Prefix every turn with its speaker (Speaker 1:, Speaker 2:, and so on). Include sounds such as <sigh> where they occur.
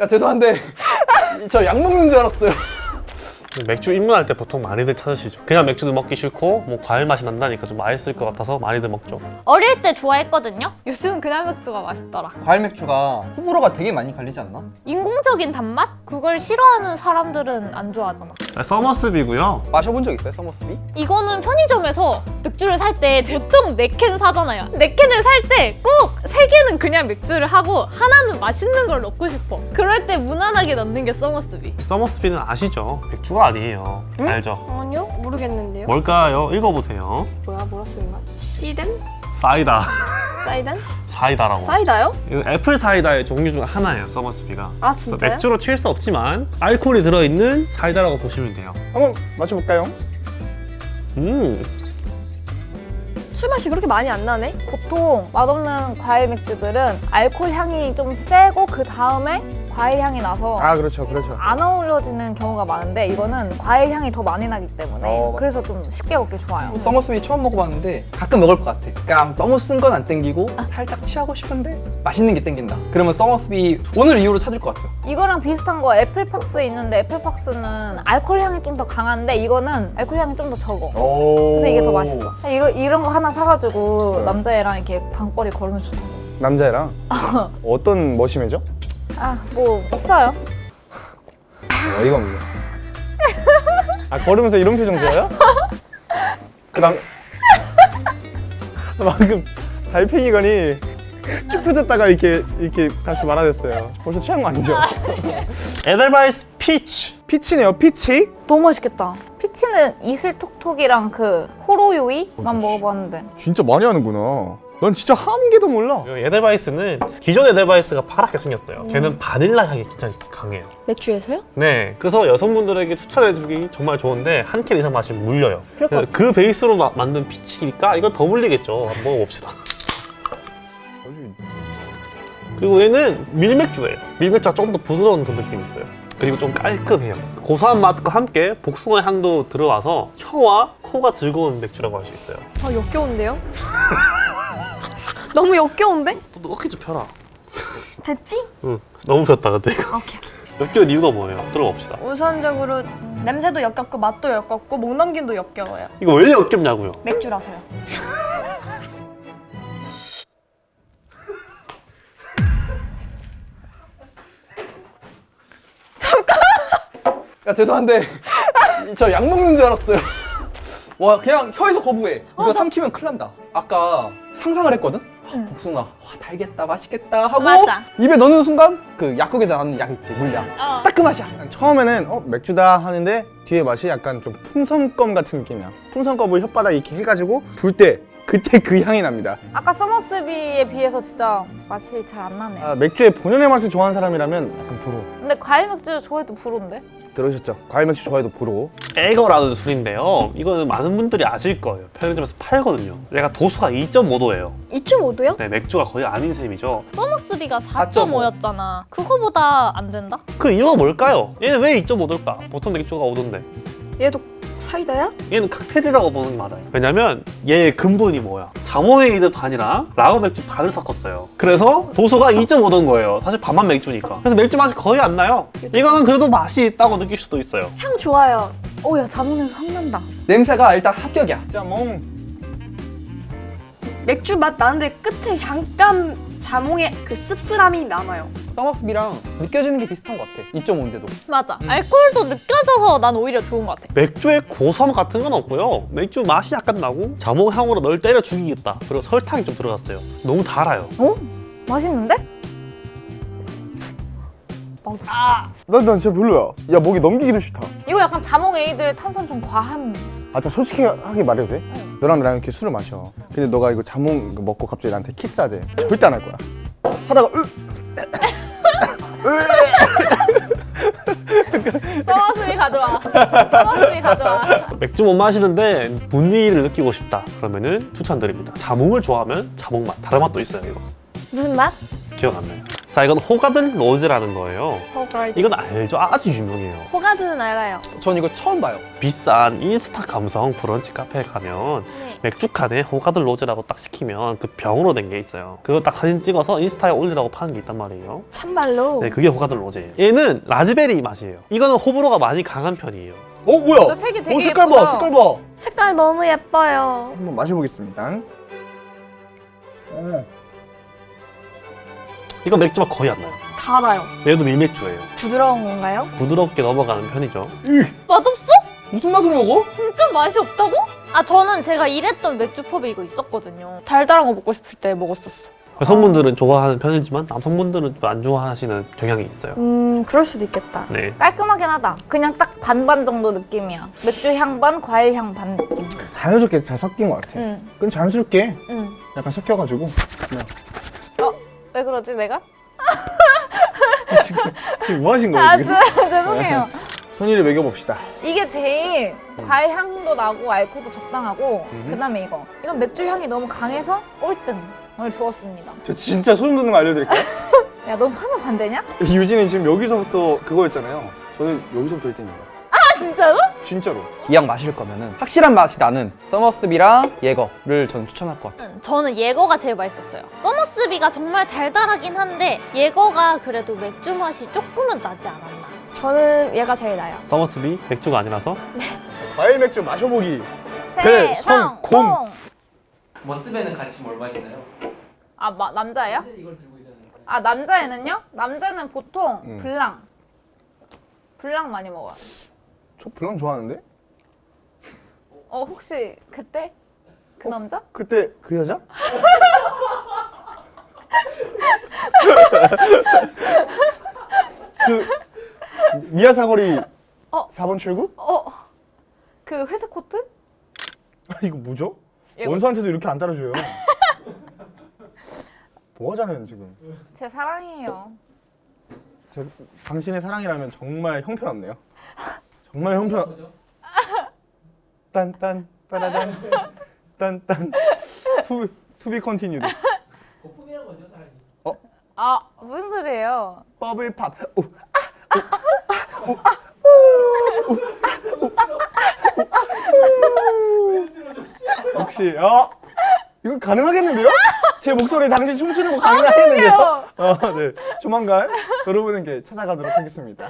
Speaker 1: 야 죄송한데 저 약 먹는 줄 알았어요.
Speaker 2: 맥주 입문할 때 보통 많이들 찾으시죠 그냥 맥주도 먹기 싫고 뭐 과일 맛이 난다니까 좀 맛있을 것 같아서 많이들 먹죠
Speaker 3: 어릴 때 좋아했거든요? 요즘은 그냥 맥주가 맛있더라.
Speaker 1: 과일 맥주가 호불호가 되게 많이 갈리지 않나?
Speaker 3: 인공적인 단맛? 그걸 싫어하는 사람들은 안 좋아하잖아.
Speaker 2: 서머스비고요
Speaker 1: 마셔본 적 있어요 서머스비?
Speaker 3: 이거는 편의점에서 맥주를 살때 보통 4캔 사잖아요. 4캔을 살 때 꼭 3개는 그냥 맥주를 하고 하나는 맛있는 걸 넣고 싶어. 그럴 때 무난하게 넣는 게 서머스비.
Speaker 2: 서머스비는 아시죠? 맥주가 아니에요 알죠?
Speaker 4: 아니요 모르겠는데요
Speaker 2: 뭘까요? 읽어보세요
Speaker 4: 뭐야 뭐라 쓰는 거야 시덴?
Speaker 2: 사이다
Speaker 4: 사이덴?
Speaker 2: 사이다라고
Speaker 4: 사이다요?
Speaker 2: 이거 apple cider의 종류 중 하나예요 서머스비가
Speaker 4: 아 진짜요?
Speaker 2: 맥주로 칠 수 없지만 알코올이 들어있는 사이다라고 보시면 돼요
Speaker 1: 한번 마셔볼까요?
Speaker 4: 음술 맛이 그렇게 많이 안 나네?
Speaker 5: 보통 맛없는 과일 맥주들은 알코올 향이 좀 세고 그 다음에 과일 향이 나서
Speaker 1: 아 그렇죠 그렇죠.
Speaker 5: 안 어우러지는 경우가 많은데 이거는 과일 향이 더 많이 나기 때문에
Speaker 1: 어, 맞-
Speaker 5: 그래서 좀 쉽게 먹기 좋아요.
Speaker 1: 서머스비 처음 먹어봤는데 가끔 먹을 것 같아. 그러니까 너무 쓴 건 안 땡기고 살짝 취하고 싶은데 맛있는 게 땡긴다. 그러면 서머스비 오늘 이후로 찾을 것 같아요.
Speaker 5: 이거랑 비슷한 거 애플팍스 있는데 애플팍스는 알코올 향이 좀 더 강한데 이거는 알코올 향이 좀 더 적어. 그래서 이게 더 맛있어. 이거 이런 거 하나 사가지고 남자애랑 이렇게 밤거리 걸으면 좋다고.
Speaker 6: 남자애랑 <laughs> 어떤 머시매죠?
Speaker 5: 아뭐 있어요.
Speaker 6: 어이가 없네. 아 걸으면서 이런 표정 지어요? 그 다음 <laughs> 방금 달팽이관이 쭉 펴졌다가 이렇게 이렇게 다시 말아졌어요. 벌써 취한 거 아니죠?
Speaker 2: 에델바이스
Speaker 6: peach peach네요, peach.
Speaker 5: 너무 맛있겠다. peach는 이슬톡톡이랑 그 호로요이만 먹어봤는데
Speaker 6: 진짜 많이 하는구나. 넌 진짜 한 개도 몰라.
Speaker 2: 이 에델바이스는 기존 에델바이스가 파랗게 생겼어요. 걔는 바닐라 향이 진짜 강해요.
Speaker 4: 맥주에서요?
Speaker 2: 네. 그래서 여성분들에게 추천해주기 정말 좋은데 한 캔 이상 마시면 물려요.
Speaker 4: 그럴
Speaker 2: 것그 베이스로 마- 만든 peach니까 이건 더 물리겠죠. 한번 먹어봅시다. 그리고 얘는 밀맥주예요. 밀맥주가 조금 더 부드러운 그 느낌이 있어요. 그리고 좀 깔끔해요. 고소한 맛과 함께 복숭아 향도 들어와서 혀와 코가 즐거운 맥주라고 할 수 있어요.
Speaker 4: 아 역겨운데요? <laughs> 너무 역겨운데?
Speaker 2: 또 어깨 좀 펴라
Speaker 4: 됐지?
Speaker 2: 응 너무 폈다 근데 이거
Speaker 4: 오케이 오케이
Speaker 2: 역겨운 이유가 뭐예요? 들어봅시다
Speaker 4: 우선적으로 냄새도 역겹고 맛도 역겹고 목 넘김도 역겨워요
Speaker 2: 이거 왜 역겹냐고요
Speaker 4: 맥주라서요 <laughs>
Speaker 1: 야 죄송한데 저 약 먹는 줄 알았어요. 와 그냥 혀에서 거부해. 이거 삼키면 큰일 난다. 아까 상상을 했거든. 아, 복숭아, 와, 달겠다, 맛있겠다 하고
Speaker 3: 맞아.
Speaker 1: 입에 넣는 순간 그 약국에 나오는 약 있지 물약.
Speaker 3: 어.
Speaker 1: 딱그 맛이야.
Speaker 6: 처음에는 어 맥주다 하는데 뒤에 맛이 약간 좀 풍선껌 같은 느낌이야. 풍선껌을 혓바닥 이렇게 해가지고 불 때 그때 그 향이 납니다.
Speaker 5: 아까 서머스비에 비해서 진짜 맛이 잘 안 나네요.
Speaker 6: 아, 맥주의 본연의 맛을 좋아하는 사람이라면 약간 불호.
Speaker 5: 근데 과일 맥주 좋아해도 불온데?
Speaker 6: 들으셨죠? 과일 맥주 좋아해도 불호.
Speaker 2: 에거라는 술인데요 이거는 많은 분들이 아실 거예요 편의점에서 팔거든요 얘가 도수가 2.5도예요
Speaker 4: 2.5도요?
Speaker 2: 네, 맥주가 거의 아닌 셈이죠
Speaker 3: 서머스비가 4.5였잖아. 그거보다 안 된다?
Speaker 2: 그 이유가 뭘까요? 얘는 왜 2.5도일까? 보통 맥주가 5도인데
Speaker 4: 얘도 사이다야?
Speaker 2: 얘는 칵테일이라고 보는 게 맞아요. 왜냐면 얘의 근본이 뭐야? 자몽에이드 반이랑 라거 맥주 반을 섞었어요. 그래서 도수가 2.5도인 거예요. 사실 반만 맥주니까. 그래서 맥주 맛이 거의 안 나요. 이거는 그래도 맛이 있다고 느낄 수도 있어요.
Speaker 4: 향 좋아요.
Speaker 5: 오야 자몽에서 향 난다.
Speaker 1: 냄새가 일단 합격이야.
Speaker 6: 짜몽.
Speaker 4: 맥주 맛 나는데 끝에 잠깐 자몽의 그 씁쓸함이 남아요
Speaker 1: 서머스비랑 느껴지는 게 비슷한 것 같아. 2.5인데도.
Speaker 3: 맞아. 알코올도 느껴져서 난 오히려 좋은 것 같아.
Speaker 2: 맥주에 고소함 같은 건 없고요 맥주 맛이 약간 나고 자몽 향으로 널 때려 죽이겠다 그리고 설탕이 좀 들어갔어요 너무 달아요
Speaker 5: 어? 맛있는데?
Speaker 6: 난, 난 진짜 별로야. 야 목에 넘기기도 싫다.
Speaker 5: 이거 약간 자몽 에이드 탄산 좀 과한.
Speaker 6: 아, 진짜 솔직하게 말해도 돼? 너랑 나랑 이렇게 술을 마셔. 근데 너가 이거 자몽 먹고 갑자기 나한테 키스하재. 절대 안 할 거야. 하다가 으,
Speaker 3: 서머스비 가져와. 서머스비 가져와.
Speaker 2: 맥주 못 마시는데 분위기를 느끼고 싶다 그러면은 추천드립니다 자몽을 좋아하면 자몽 맛 다른 맛도 있어요 이거
Speaker 4: 무슨 맛?
Speaker 2: 기억 안 나요 자 이건 호가든 로즈라는 거예요.
Speaker 4: 호가든.
Speaker 2: 이건 알죠? 아주 유명해요.
Speaker 4: 호가든은 알아요.
Speaker 1: 전 이거 처음 봐요.
Speaker 2: 비싼 인스타 감성 브런치 카페에 가면
Speaker 4: 네.
Speaker 2: 맥주 칸에 호가든 로즈라고 딱 시키면 그 병으로 된 게 있어요. 그거 딱 사진 찍어서 인스타에 올리라고 파는 게 있단 말이에요.
Speaker 4: 참말로.
Speaker 2: 네, 그게 호가든 로즈예요. 얘는 라즈베리 맛이에요. 이거는 호불호가 많이 강한 편이에요.
Speaker 6: 어 뭐야?
Speaker 5: 나 색이 되게
Speaker 6: 오 색깔 봐
Speaker 5: 예쁘다.
Speaker 6: 색깔 봐.
Speaker 4: 색깔 너무 예뻐요.
Speaker 6: 한번 마셔보겠습니다.
Speaker 2: 이거 맥주가 거의 안 나요.
Speaker 4: 달아요.
Speaker 2: 얘도 밀맥주예요.
Speaker 4: 부드러운 건가요?
Speaker 2: 부드럽게 넘어가는 편이죠.
Speaker 3: 맛없어?
Speaker 1: 무슨 맛으로 먹어?
Speaker 3: 진짜 맛이 없다고? 아 저는 제가 일했던 맥주 펍에 이거 있었거든요. 달달한 거 먹고 싶을 때 먹었었어.
Speaker 2: 여성분들은 좋아하는 편이지만 남성분들은 좀안 좋아하시는 경향이 있어요.
Speaker 4: 음, 그럴 수도 있겠다.
Speaker 2: 네.
Speaker 5: 깔끔하긴 하다. 그냥 딱 반반 정도 느낌이야. 맥주 향 반, 과일 향 반 느낌.
Speaker 6: 자연스럽게 잘 섞인 것 같아.
Speaker 5: 응,
Speaker 6: 그건 자연스럽게
Speaker 5: 응.
Speaker 6: 약간 섞여가지고 그냥
Speaker 5: 왜 그러지 내가?
Speaker 6: 지금 지금 뭐 하신 거예요
Speaker 5: 아,
Speaker 6: 지금?
Speaker 5: 죄- 죄송해요.
Speaker 6: 순위를 매겨봅시다.
Speaker 5: 이게 제일 과일 향도 나고 알코올도 적당하고 그 다음에 이거. 이건 맥주 향이 너무 강해서 꼴등을 주었습니다.
Speaker 6: 저 진짜 소름 돋는 거 알려드릴까요? <laughs>
Speaker 5: 야, 넌 설마 반대냐?
Speaker 6: 유진이 지금 여기서부터 그거였잖아요. 저는 여기서부터 1등입니다.
Speaker 5: 아, 진짜로?
Speaker 6: 진짜로.
Speaker 1: 이왕 마실 거면은 확실한 맛이 나는 서머스비랑 예거를 전 추천할 것 같아요.
Speaker 3: 음, 저는 예거가 제일 맛있었어요. 서머스비가 정말 달달하긴 한데 예거가 그래도 맥주 맛이 조금은 나지 않았나.
Speaker 4: 저는 얘가 제일 나요.
Speaker 2: 서머스비 맥주가 아니라서
Speaker 6: 과일 맥주 마셔보기.
Speaker 5: 네,
Speaker 6: 대성공.
Speaker 1: 서머스비는 같이 뭘 마시나요?
Speaker 5: 아, 마, 남자예요?
Speaker 1: 이걸 들고 있잖아요.
Speaker 5: 아, 남자애는요? 남자는 보통
Speaker 6: 음.
Speaker 5: 블랑. 블랑 많이 먹어요.
Speaker 6: 저 블랑 좋아하는데?
Speaker 5: 어, 혹시 그때? 그 남자?
Speaker 6: 그때 그 여자? <laughs> 그 미아 사거리
Speaker 5: 어.
Speaker 6: 4번 출구?
Speaker 5: 어, 그 회색 코트?
Speaker 6: 아, 이거 뭐죠?
Speaker 5: 이거-
Speaker 6: 원수한테도 이렇게 안 따라줘요. 뭐 하잖아요 지금.
Speaker 5: 제 사랑이에요.
Speaker 6: 제, 당신의 사랑이라면 정말 형편없네요. 정말 형편. 딴딴 따라단 딴딴 to to be continued.
Speaker 5: 아, 무슨 소리예요?
Speaker 6: Bubble Pop. 오, 역시 어 이거 가능하겠는데요? 제 목소리 당신 춤추는 거 가능하겠는데요? 어, 네. 조만간 여러분에게 찾아가도록 하겠습니다.